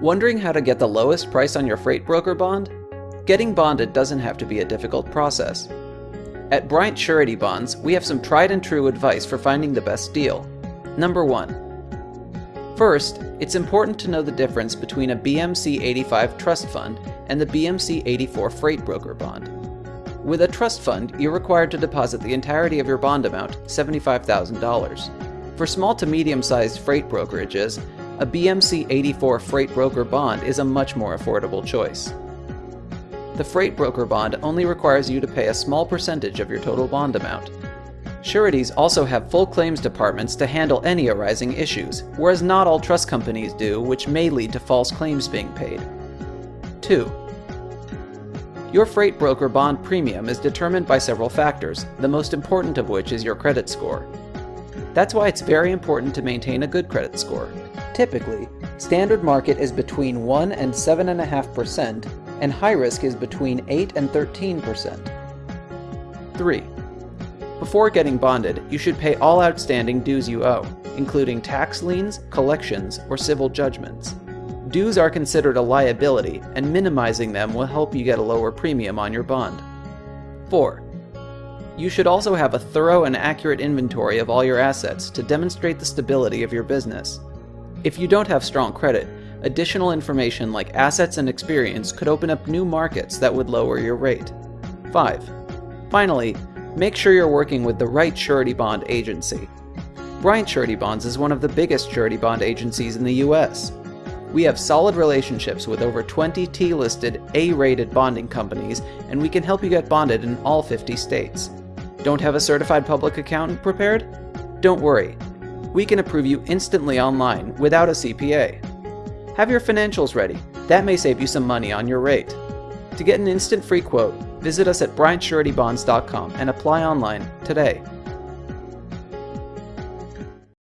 Wondering how to get the lowest price on your freight broker bond? Getting bonded doesn't have to be a difficult process. At Bryant Surety Bonds, we have some tried and true advice for finding the best deal. Number 1. First, it's important to know the difference between a BMC 85 trust fund and the BMC 84 freight broker bond. With a trust fund, you're required to deposit the entirety of your bond amount, $75,000. For small to medium sized freight brokerages, a BMC 84 freight broker bond is a much more affordable choice. The freight broker bond only requires you to pay a small percentage of your total bond amount. Sureties also have full claims departments to handle any arising issues, whereas not all trust companies do, which may lead to false claims being paid. 2. Your freight broker bond premium is determined by several factors, the most important of which is your credit score. That's why it's very important to maintain a good credit score. Typically, standard market is between 1 and 7.5%, and high risk is between 8 and 13%. 3. Before getting bonded, you should pay all outstanding dues you owe, including tax liens, collections, or civil judgments. Dues are considered a liability, and minimizing them will help you get a lower premium on your bond. 4. You should also have a thorough and accurate inventory of all your assets to demonstrate the stability of your business. If you don't have strong credit, additional information like assets and experience could open up new markets that would lower your rate. 5. Finally, make sure you're working with the right surety bond agency. Bryant Surety Bonds is one of the biggest surety bond agencies in the US. We have solid relationships with over 20 T listed A rated bonding companies, and we can help you get bonded in all 50 states. Don't have a certified public accountant prepared? Don't worry. We can approve you instantly online without a CPA. Have your financials ready. That may save you some money on your rate. To get an instant free quote, visit us at bryantsuretybonds.com and apply online today.